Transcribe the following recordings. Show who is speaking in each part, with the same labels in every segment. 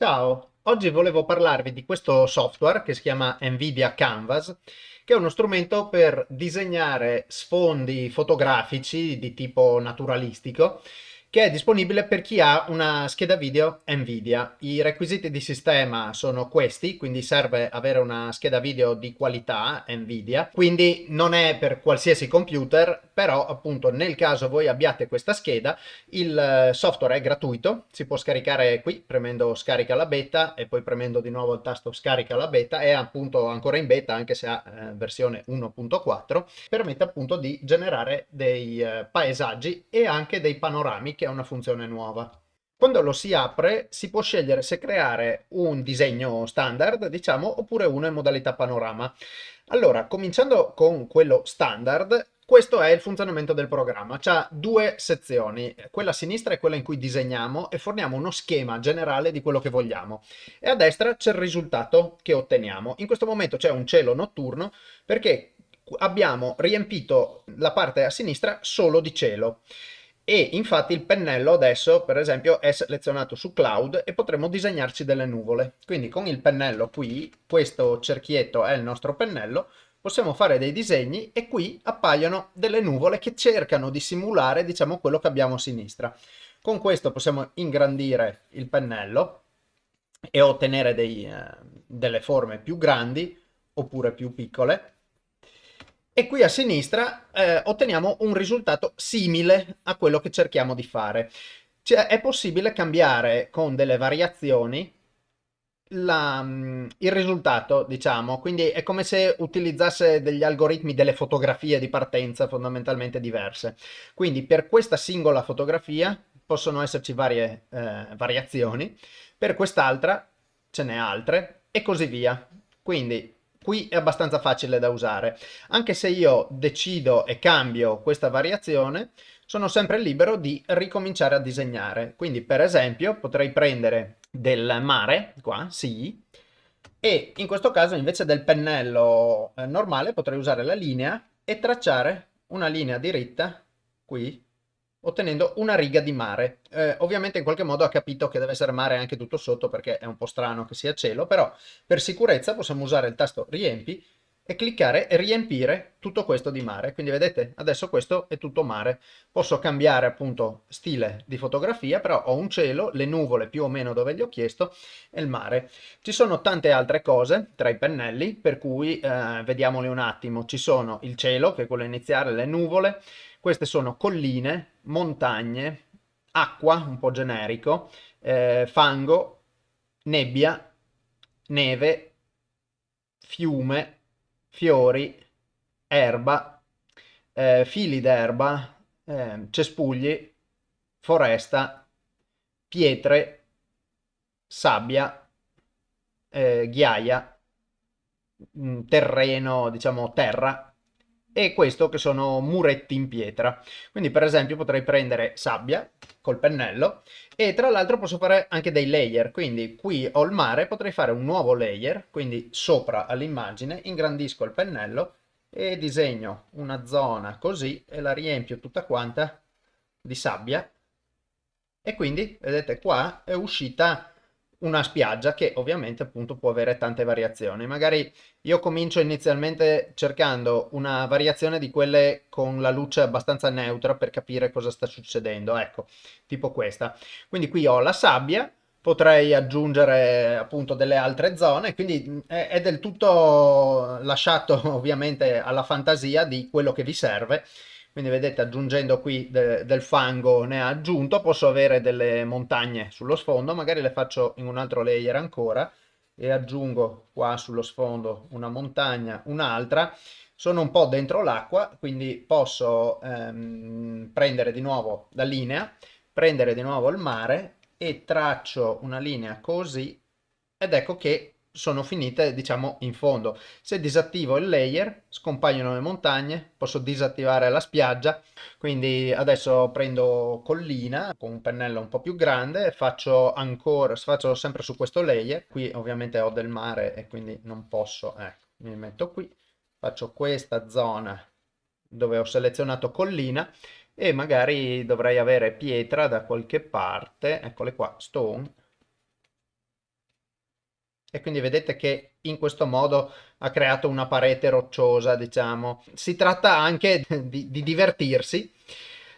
Speaker 1: Ciao, oggi volevo parlarvi di questo software che si chiama Nvidia Canvas, che è uno strumento per disegnare sfondi fotografici di tipo naturalistico che è disponibile per chi ha una scheda video Nvidia. I requisiti di sistema sono questi, quindi serve avere una scheda video di qualità Nvidia, quindi non è per qualsiasi computer, però appunto nel caso voi abbiate questa scheda, il eh, software è gratuito, si può scaricare qui premendo scarica la beta e poi premendo di nuovo il tasto scarica la beta, è appunto ancora in beta anche se ha eh, versione 1.4, permette appunto di generare dei eh, paesaggi e anche dei panorami che è una funzione nuova. Quando lo si apre si può scegliere se creare un disegno standard, diciamo, oppure uno in modalità panorama. Allora, cominciando con quello standard, questo è il funzionamento del programma. Ha due sezioni, quella a sinistra è quella in cui disegniamo e forniamo uno schema generale di quello che vogliamo. E a destra c'è il risultato che otteniamo. In questo momento c'è un cielo notturno perché abbiamo riempito la parte a sinistra solo di cielo e infatti il pennello adesso per esempio è selezionato su cloud e potremo disegnarci delle nuvole. Quindi con il pennello qui questo cerchietto è il nostro pennello possiamo fare dei disegni e qui appaiono delle nuvole che cercano di simulare diciamo quello che abbiamo a sinistra. Con questo possiamo ingrandire il pennello e ottenere dei, eh, delle forme più grandi oppure più piccole e qui a sinistra eh, otteniamo un risultato simile a quello che cerchiamo di fare. Cioè, è possibile cambiare con delle variazioni la, mm, il risultato, diciamo, quindi è come se utilizzasse degli algoritmi delle fotografie di partenza fondamentalmente diverse. Quindi per questa singola fotografia possono esserci varie eh, variazioni, per quest'altra ce n'è altre e così via. Quindi qui è abbastanza facile da usare. Anche se io decido e cambio questa variazione, sono sempre libero di ricominciare a disegnare. Quindi per esempio potrei prendere del mare, qua, sì, e in questo caso invece del pennello eh, normale potrei usare la linea e tracciare una linea diritta qui ottenendo una riga di mare. Eh, ovviamente in qualche modo ha capito che deve essere mare anche tutto sotto perché è un po' strano che sia cielo, però per sicurezza possiamo usare il tasto riempi e cliccare e riempire tutto questo di mare. Quindi vedete, adesso questo è tutto mare. Posso cambiare appunto stile di fotografia, però ho un cielo, le nuvole più o meno dove gli ho chiesto e il mare. Ci sono tante altre cose tra i pennelli, per cui eh, vediamoli un attimo. Ci sono il cielo, che è quello iniziale, le nuvole, queste sono colline, montagne, acqua, un po' generico, eh, fango, nebbia, neve, fiume, fiori, erba, eh, fili d'erba, eh, cespugli, foresta, pietre, sabbia, eh, ghiaia, mm, terreno, diciamo terra, e questo che sono muretti in pietra. Quindi per esempio potrei prendere sabbia col pennello e tra l'altro posso fare anche dei layer, quindi qui ho il mare, potrei fare un nuovo layer, quindi sopra all'immagine, ingrandisco il pennello e disegno una zona così e la riempio tutta quanta di sabbia e quindi vedete qua è uscita una spiaggia che ovviamente appunto può avere tante variazioni. Magari io comincio inizialmente cercando una variazione di quelle con la luce abbastanza neutra per capire cosa sta succedendo, ecco, tipo questa. Quindi qui ho la sabbia, potrei aggiungere appunto delle altre zone, quindi è, è del tutto lasciato ovviamente alla fantasia di quello che vi serve quindi vedete aggiungendo qui de del fango ne ha aggiunto posso avere delle montagne sullo sfondo magari le faccio in un altro layer ancora e aggiungo qua sullo sfondo una montagna un'altra. Sono un po' dentro l'acqua quindi posso ehm, prendere di nuovo la linea prendere di nuovo il mare e traccio una linea così ed ecco che sono finite diciamo in fondo. Se disattivo il layer scompaiono le montagne, posso disattivare la spiaggia, quindi adesso prendo collina con un pennello un po' più grande, faccio ancora, faccio sempre su questo layer, qui ovviamente ho del mare e quindi non posso, ecco, mi metto qui, faccio questa zona dove ho selezionato collina e magari dovrei avere pietra da qualche parte, eccole qua, stone, e quindi vedete che in questo modo ha creato una parete rocciosa, diciamo. Si tratta anche di, di divertirsi.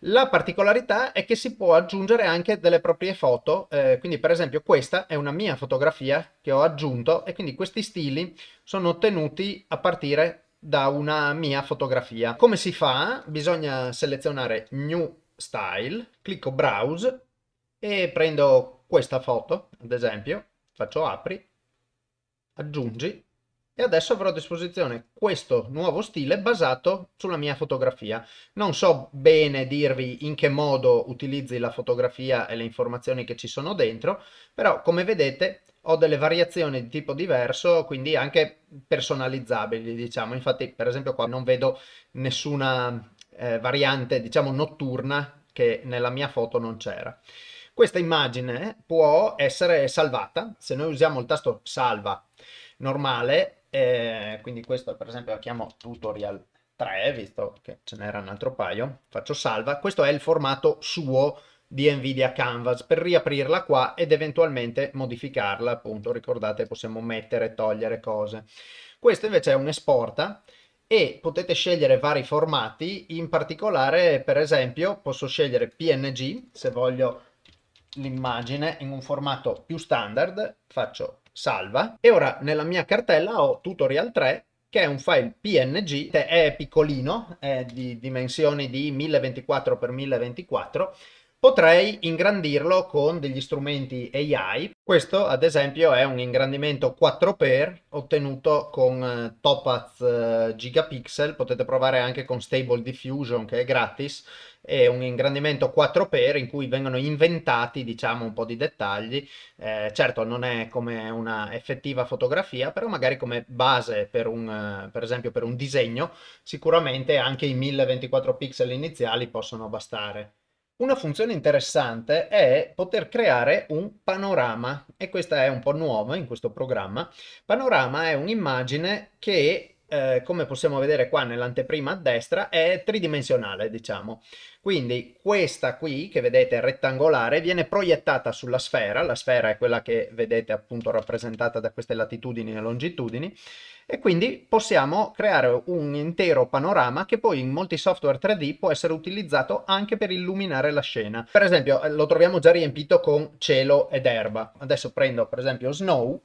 Speaker 1: La particolarità è che si può aggiungere anche delle proprie foto, eh, quindi per esempio questa è una mia fotografia che ho aggiunto e quindi questi stili sono ottenuti a partire da una mia fotografia. Come si fa? Bisogna selezionare New Style, clicco Browse e prendo questa foto, ad esempio, faccio apri aggiungi e adesso avrò a disposizione questo nuovo stile basato sulla mia fotografia. Non so bene dirvi in che modo utilizzi la fotografia e le informazioni che ci sono dentro, però come vedete ho delle variazioni di tipo diverso, quindi anche personalizzabili, diciamo. Infatti, per esempio qua non vedo nessuna eh, variante, diciamo, notturna che nella mia foto non c'era. Questa immagine può essere salvata, se noi usiamo il tasto salva normale, eh, quindi questo per esempio lo chiamo tutorial 3, visto che ce n'era un altro paio, faccio salva, questo è il formato suo di Nvidia Canvas. Per riaprirla qua ed eventualmente modificarla, appunto ricordate possiamo mettere togliere cose. Questo invece è un esporta e potete scegliere vari formati, in particolare per esempio posso scegliere PNG se voglio l'immagine in un formato più standard, faccio salva e ora nella mia cartella ho tutorial 3 che è un file png, è piccolino, è di dimensioni di 1024 x 1024 potrei ingrandirlo con degli strumenti AI. Questo ad esempio è un ingrandimento 4x ottenuto con eh, Topaz eh, Gigapixel, potete provare anche con Stable Diffusion che è gratis, è un ingrandimento 4x in cui vengono inventati diciamo un po' di dettagli, eh, certo non è come una effettiva fotografia, però magari come base per un, eh, per esempio per un disegno, sicuramente anche i 1024 pixel iniziali possono bastare. Una funzione interessante è poter creare un panorama e questa è un po' nuova in questo programma. Panorama è un'immagine che eh, come possiamo vedere qua nell'anteprima a destra, è tridimensionale, diciamo. Quindi questa qui, che vedete rettangolare, viene proiettata sulla sfera, la sfera è quella che vedete appunto rappresentata da queste latitudini e longitudini, e quindi possiamo creare un intero panorama che poi in molti software 3D può essere utilizzato anche per illuminare la scena. Per esempio eh, lo troviamo già riempito con cielo ed erba. Adesso prendo per esempio Snow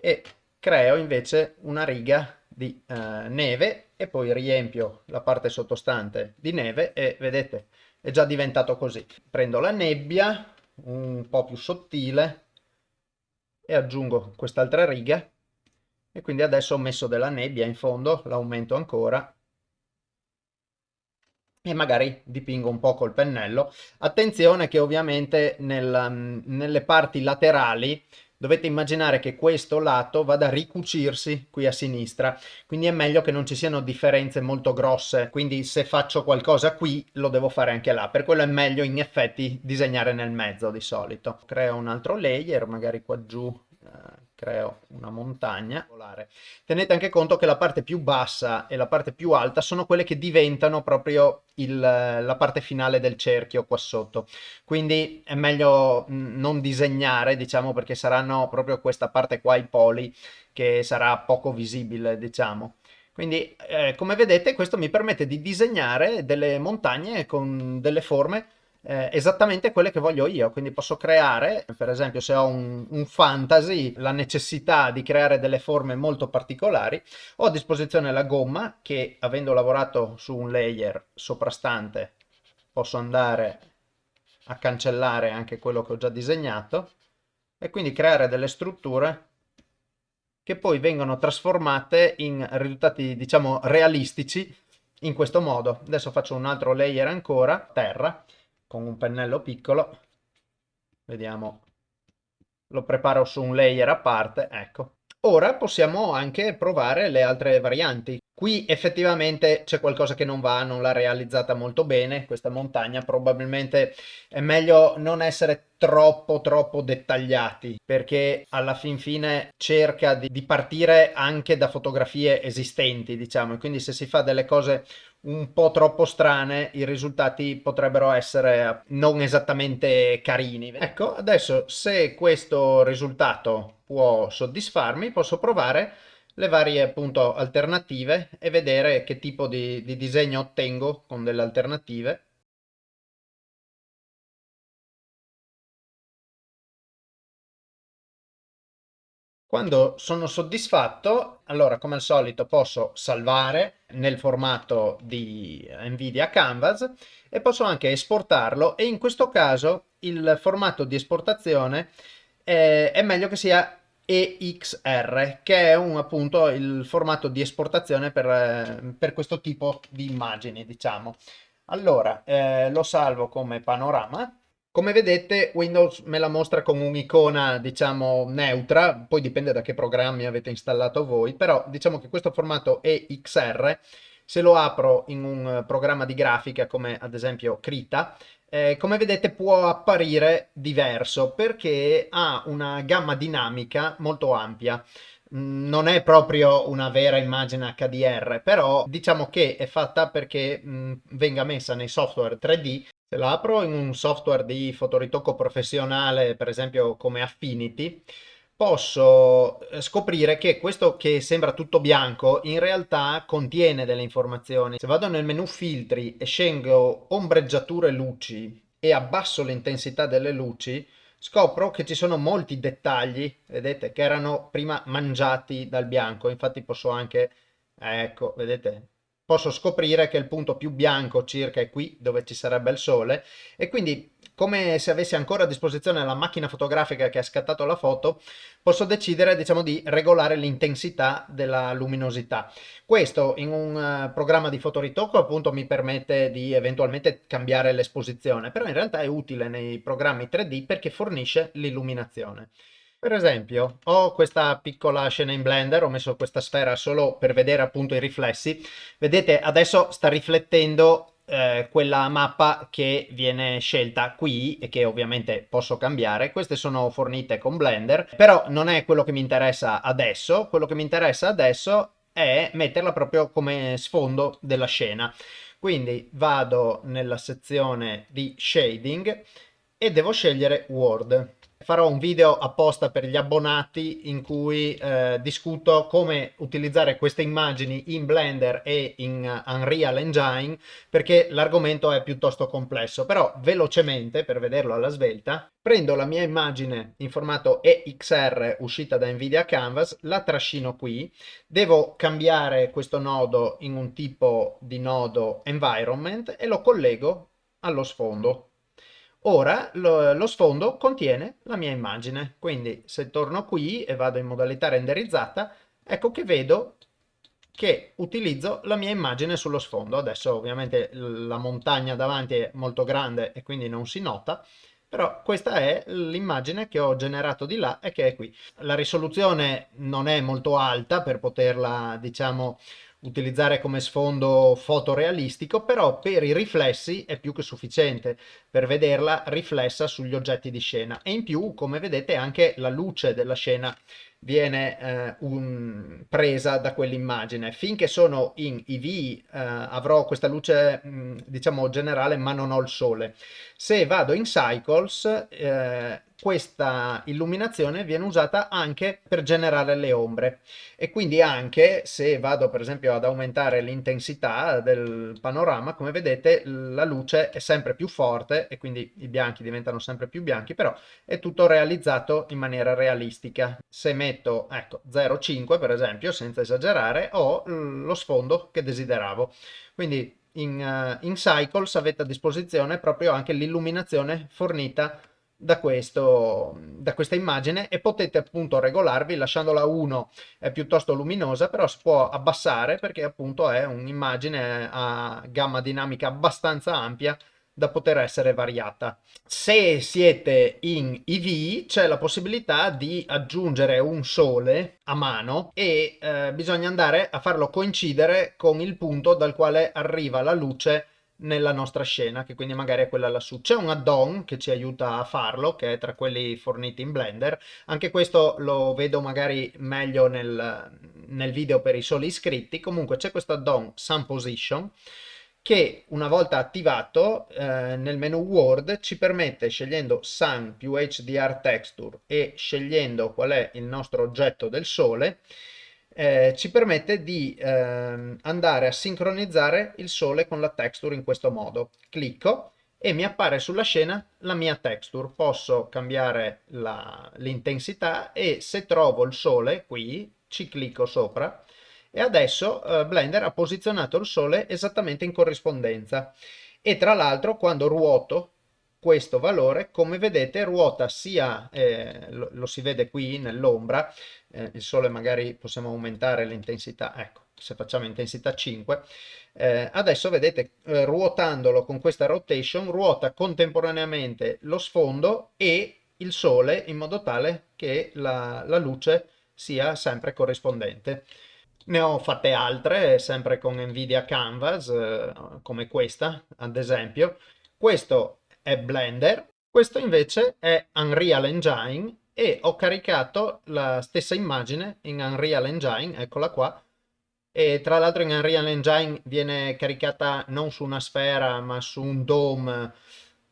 Speaker 1: e creo invece una riga di eh, neve e poi riempio la parte sottostante di neve e vedete è già diventato così. Prendo la nebbia un po' più sottile e aggiungo quest'altra riga e quindi adesso ho messo della nebbia in fondo, l'aumento ancora e magari dipingo un po' col pennello. Attenzione che ovviamente nel, mm, nelle parti laterali dovete immaginare che questo lato vada a ricucirsi qui a sinistra, quindi è meglio che non ci siano differenze molto grosse, quindi se faccio qualcosa qui lo devo fare anche là, per quello è meglio in effetti disegnare nel mezzo di solito. Creo un altro layer, magari qua giù creo una montagna. Tenete anche conto che la parte più bassa e la parte più alta sono quelle che diventano proprio il, la parte finale del cerchio qua sotto. Quindi è meglio non disegnare, diciamo, perché saranno proprio questa parte qua, i poli, che sarà poco visibile, diciamo. Quindi, eh, come vedete, questo mi permette di disegnare delle montagne con delle forme eh, esattamente quelle che voglio io, quindi posso creare, per esempio se ho un, un, fantasy, la necessità di creare delle forme molto particolari, ho a disposizione la gomma che avendo lavorato su un layer soprastante posso andare a cancellare anche quello che ho già disegnato e quindi creare delle strutture che poi vengono trasformate in risultati diciamo realistici in questo modo. Adesso faccio un altro layer ancora, terra, con un pennello piccolo. Vediamo. Lo preparo su un layer a parte ecco ora possiamo anche provare le altre varianti. Qui effettivamente c'è qualcosa che non va, non l'ha realizzata molto bene. Questa montagna, probabilmente è meglio non essere troppo troppo dettagliati perché alla fin fine cerca di, di partire anche da fotografie esistenti diciamo. E quindi se si fa delle cose un po' troppo strane i risultati potrebbero essere non esattamente carini. Ecco adesso se questo risultato può soddisfarmi posso provare le varie appunto alternative e vedere che tipo di, di disegno ottengo con delle alternative. Quando sono soddisfatto, allora come al solito posso salvare nel formato di Nvidia Canvas e posso anche esportarlo e in questo caso il formato di esportazione è, è meglio che sia EXR, che è un, appunto il formato di esportazione per, eh, per questo tipo di immagini, diciamo. Allora, eh, lo salvo come panorama. Come vedete Windows me la mostra con un'icona diciamo neutra, poi dipende da che programmi avete installato voi, però diciamo che questo formato EXR, se lo apro in un programma di grafica come ad esempio Krita, eh, come vedete può apparire diverso perché ha una gamma dinamica molto ampia mm, non è proprio una vera immagine HDR, però diciamo che è fatta perché mh, mm, venga messa nei software 3D. Se la apro in un software di fotoritocco professionale, per esempio come Affinity, posso eh, scoprire che questo che sembra tutto bianco in realtà contiene delle informazioni. Se vado nel menu filtri e scelgo ombreggiature luci e abbasso l'intensità delle luci, scopro che ci sono molti dettagli, vedete, che erano prima mangiati dal bianco. Infatti posso anche, ecco, vedete, posso scoprire che il punto più bianco circa è qui dove ci sarebbe il sole e quindi come se avessi ancora a disposizione la macchina fotografica che ha scattato la foto posso decidere diciamo di regolare l'intensità della luminosità questo in un uh, programma di fotoritocco appunto mi permette di eventualmente cambiare l'esposizione però in realtà è utile nei programmi 3D perché fornisce l'illuminazione per esempio, ho questa piccola scena in Blender, ho messo questa sfera solo per vedere appunto i riflessi. Vedete, adesso sta riflettendo eh, quella mappa che viene scelta qui e che ovviamente posso cambiare. Queste sono fornite con Blender, però non è quello che mi interessa adesso. Quello che mi interessa adesso è metterla proprio come sfondo della scena. Quindi vado nella sezione di shading e devo scegliere World farò un video apposta per gli abbonati in cui eh, discuto come utilizzare queste immagini in Blender e in Unreal Engine perché l'argomento è piuttosto complesso. Però velocemente per vederlo alla svelta prendo la mia immagine in formato EXR uscita da Nvidia Canvas la trascino qui. Devo cambiare questo nodo in un tipo di nodo environment e lo collego allo sfondo Ora lo, lo, sfondo contiene la mia immagine, quindi se torno qui e vado in modalità renderizzata, ecco che vedo che utilizzo la mia immagine sullo sfondo. Adesso ovviamente la montagna davanti è molto grande e quindi non si nota, però questa è l'immagine che ho generato di là e che è qui. La risoluzione non è molto alta per poterla, diciamo, utilizzare come sfondo fotorealistico, però per i riflessi è più che sufficiente per vederla riflessa sugli oggetti di scena. E in più, come vedete, anche la luce della scena viene eh, un, presa da quell'immagine. Finché sono in EV eh, avrò questa luce mh, mm, diciamo generale ma non ho il sole. Se vado in Cycles eh, questa illuminazione viene usata anche per generare le ombre e quindi anche se vado per esempio ad aumentare l'intensità del panorama come vedete la luce è sempre più forte e quindi i bianchi diventano sempre più bianchi però è tutto realizzato in maniera realistica se metto ecco 0,5 per esempio senza esagerare ho lo sfondo che desideravo. Quindi in, uh, in Cycles avete a disposizione proprio anche l'illuminazione fornita da, questo, da questa immagine e potete appunto regolarvi lasciandola 1 è piuttosto luminosa però si può abbassare perché appunto è un'immagine a gamma dinamica abbastanza ampia da poter essere variata. Se siete in EV c'è la possibilità di aggiungere un sole a mano e eh, bisogna andare a farlo coincidere con il punto dal quale arriva la luce nella nostra scena, che quindi magari è quella lassù. C'è un add-on che ci aiuta a farlo, che è tra quelli forniti in Blender. Anche questo lo vedo magari meglio nel, nel video per i soli iscritti. Comunque c'è questo add-on Sun Position che una volta attivato eh, nel menu Word ci permette scegliendo Sun più HDR Texture e scegliendo qual è il nostro oggetto del sole eh, ci permette di eh, andare a sincronizzare il sole con la texture in questo modo. Clicco e mi appare sulla scena la mia texture. Posso cambiare l'intensità e se trovo il sole qui ci clicco sopra e adesso eh, Blender ha posizionato il sole esattamente in corrispondenza. E tra l'altro quando ruoto questo valore come vedete ruota sia eh, lo, lo, si vede qui nell'ombra eh, il sole magari possiamo aumentare l'intensità ecco se facciamo intensità 5 eh, adesso vedete eh, ruotandolo con questa rotation ruota contemporaneamente lo sfondo e il sole in modo tale che la, la luce sia sempre corrispondente ne ho fatte altre, sempre con Nvidia Canvas, eh, come questa, ad esempio. Questo è Blender, questo invece è Unreal Engine e ho caricato la stessa immagine in Unreal Engine, eccola qua, e tra l'altro in Unreal Engine viene caricata non su una sfera ma su un dome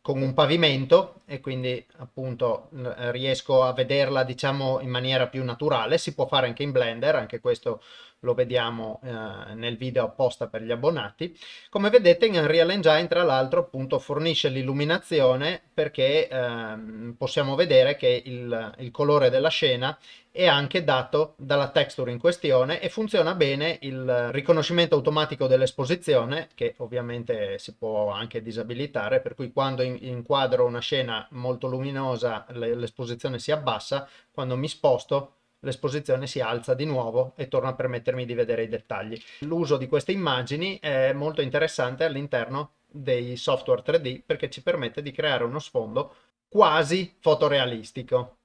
Speaker 1: con un pavimento e quindi appunto riesco a vederla diciamo in maniera più naturale si può fare anche in Blender anche questo lo vediamo eh, nel video apposta per gli abbonati. Come vedete in Unreal Engine tra l'altro appunto fornisce l'illuminazione perché eh, possiamo vedere che il, il colore della scena è anche dato dalla texture in questione e funziona bene il riconoscimento automatico dell'esposizione che ovviamente si può anche disabilitare per cui quando inquadro una scena molto luminosa l'esposizione si abbassa quando mi sposto l'esposizione si alza di nuovo e torna a permettermi di vedere i dettagli. L'uso di queste immagini è molto interessante all'interno dei software 3D perché ci permette di creare uno sfondo quasi fotorealistico.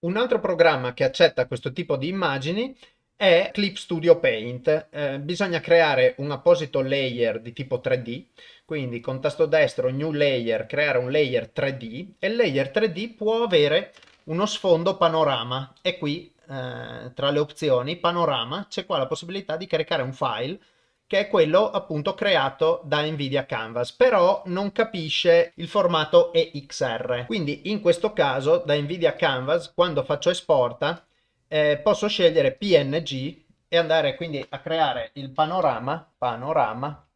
Speaker 1: Un altro programma che accetta questo tipo di immagini è Clip Studio Paint. Eh, bisogna creare un apposito layer di tipo 3D, quindi con tasto destro New Layer creare un layer 3D e il layer 3D può avere uno sfondo panorama e qui eh, tra le opzioni panorama c'è qua la possibilità di caricare un file che è quello appunto creato da Nvidia Canvas, però non capisce il formato EXR. Quindi in questo caso da Nvidia Canvas, quando faccio esporta, eh, posso scegliere PNG e andare quindi a creare il panorama, panorama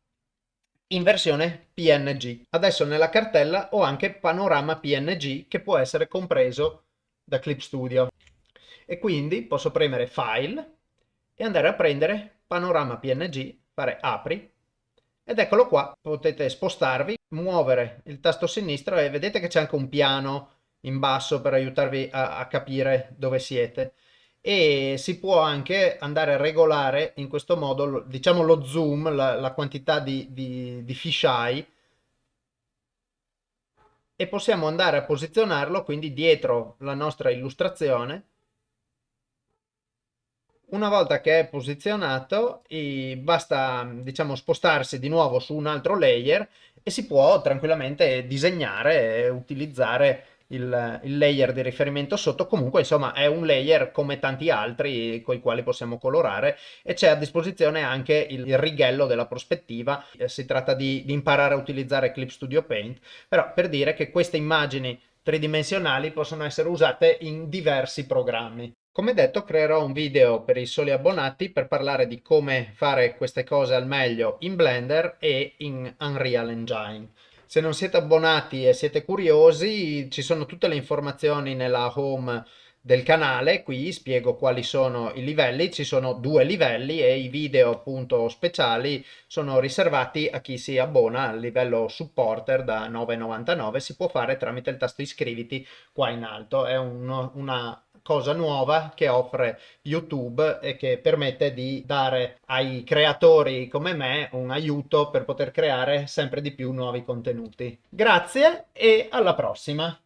Speaker 1: in versione PNG. Adesso nella cartella ho anche panorama PNG che può essere compreso da Clip Studio e quindi posso premere File e andare a prendere Panorama PNG, fare Apri. Ed eccolo qua, potete spostarvi, muovere il tasto sinistro e vedete che c'è anche un piano in basso per aiutarvi a, a, capire dove siete. E si può anche andare a regolare in questo modo diciamo lo zoom, la, la quantità di, di, di fisheye e possiamo andare a posizionarlo quindi dietro la nostra illustrazione una volta che è posizionato basta diciamo spostarsi di nuovo su un altro layer e si può tranquillamente disegnare e utilizzare il, il, layer di riferimento sotto. Comunque insomma è un layer come tanti altri con i quali possiamo colorare e c'è a disposizione anche il, il righello della prospettiva. Eh, si tratta di, di imparare a utilizzare Clip Studio Paint però per dire che queste immagini tridimensionali possono essere usate in diversi programmi come detto creerò un video per i soli abbonati per parlare di come fare queste cose al meglio in Blender e in Unreal Engine. Se non siete abbonati e siete curiosi ci sono tutte le informazioni nella home del canale, qui spiego quali sono i livelli, ci sono due livelli e i video appunto speciali sono riservati a chi si abbona al livello supporter da 9,99, si può fare tramite il tasto iscriviti qua in alto, è un, una cosa nuova che offre YouTube e che permette di dare ai creatori come me un aiuto per poter creare sempre di più nuovi contenuti. Grazie e alla prossima!